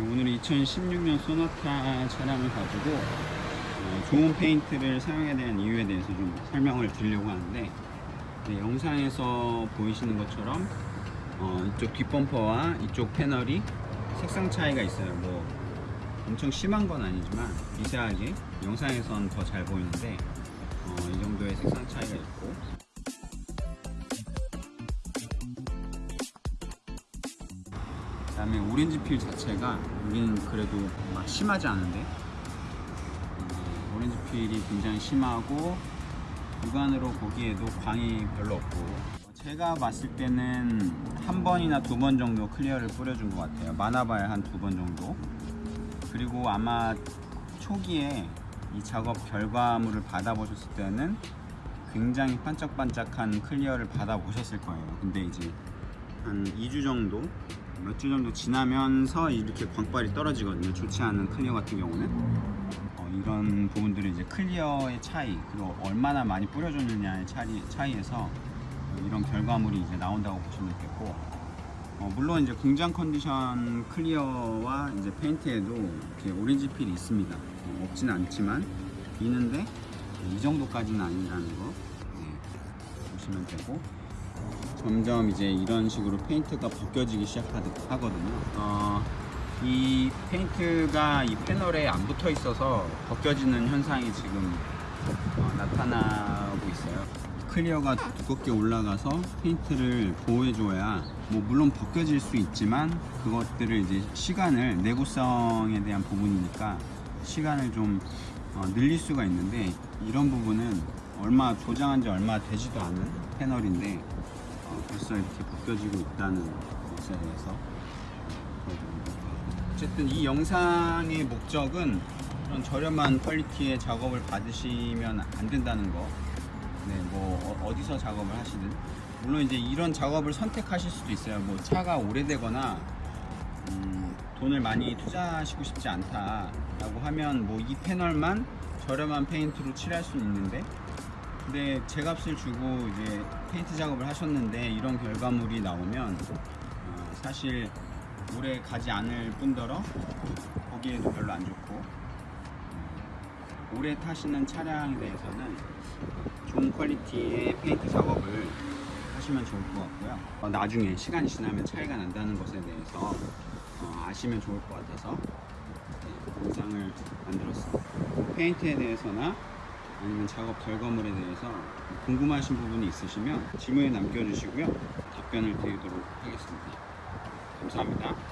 네, 오늘 2016년 소나타 차량을 가지고 어, 좋은 페인트를 사용해야 되는 이유에 대해서 좀 설명을 드리려고 하는데 네, 영상에서 보이시는 것처럼 어, 이쪽 뒷범퍼와 이쪽 패널이 색상 차이가 있어요. 뭐 엄청 심한 건 아니지만 미세하게 영상에선 더 잘 보이는데 어, 이 정도의 색상 차이가 있고 다음에 orange peel 자체가 여기는 그래도 막 심하지 않은데? 음, orange peel이 굉장히 심하고 육안으로 보기에도 광이 별로 없고. 제가 봤을 때는 한 번이나 두 번 정도 clear를 뿌려준 것 같아요. 많아봐야 한 두 번 정도. 그리고 아마 초기에 이 작업 결과물을 받아보셨을 때는 굉장히 반짝반짝한 clear를 받아보셨을 거예요. 근데 이제 한 2주 정도 몇 주 정도 지나면서 이렇게 광빨이 떨어지거든요. 좋지 않은 clear 같은 경우는. 어, 이런 부분들은 이제 clear의 차이 그리고 얼마나 많이 뿌려줬느냐의 차이, 차이에서 어, 이런 결과물이 이제 나온다고 보시면 되겠고 어, 물론 이제 공장 컨디션 clear와 이제 페인트에도 이렇게 orange peel이 있습니다. 어, 없지는 않지만 있는데 이 정도까지는 아니라는 거 네, 보시면 되고 점점 이제 이런 식으로 페인트가 벗겨지기 시작하거든요. 어, 이 페인트가 이 패널에 안 붙어 있어서 벗겨지는 현상이 지금 어, 나타나고 있어요. clear가 두껍게 올라가서 페인트를 보호해줘야 뭐 물론 벗겨질 수 있지만 그것들을 이제 시간을 내구성에 대한 부분이니까 시간을 좀 어, 늘릴 수가 있는데 이런 부분은 얼마 조장한 지 얼마 되지도 않은 패널인데 어, 벌써 이렇게 벗겨지고 있다는 것에 대해서. 어쨌든 이 영상의 목적은 그런 저렴한 퀄리티의 작업을 받으시면 안 된다는 거. 네, 뭐 어- 어디서 작업을 하시든 물론 이제 이런 작업을 선택하실 수도 있어요. 뭐 차가 오래되거나 음, 돈을 많이 투자하시고 싶지 않다라고 하면 뭐 이 패널만 저렴한 페인트로 칠할 수는 있는데 근데 제값을 주고 이제 페인트 작업을 하셨는데 이런 결과물이 나오면 어, 사실 오래 가지 않을 뿐더러 보기에도 별로 안 좋고 어, 오래 타시는 차량에 대해서는 좋은 quality의 페인트 작업을 하시면 좋을 것 같고요. 어, 나중에 시간이 지나면 차이가 난다는 것에 대해서 어, 아시면 좋을 것 같아서 네, 영상을 만들었습니다. 페인트에 대해서나 아니면 작업 결과물에 대해서 궁금하신 부분이 있으시면 질문에 남겨주시고요. 답변을 드리도록 하겠습니다. 감사합니다.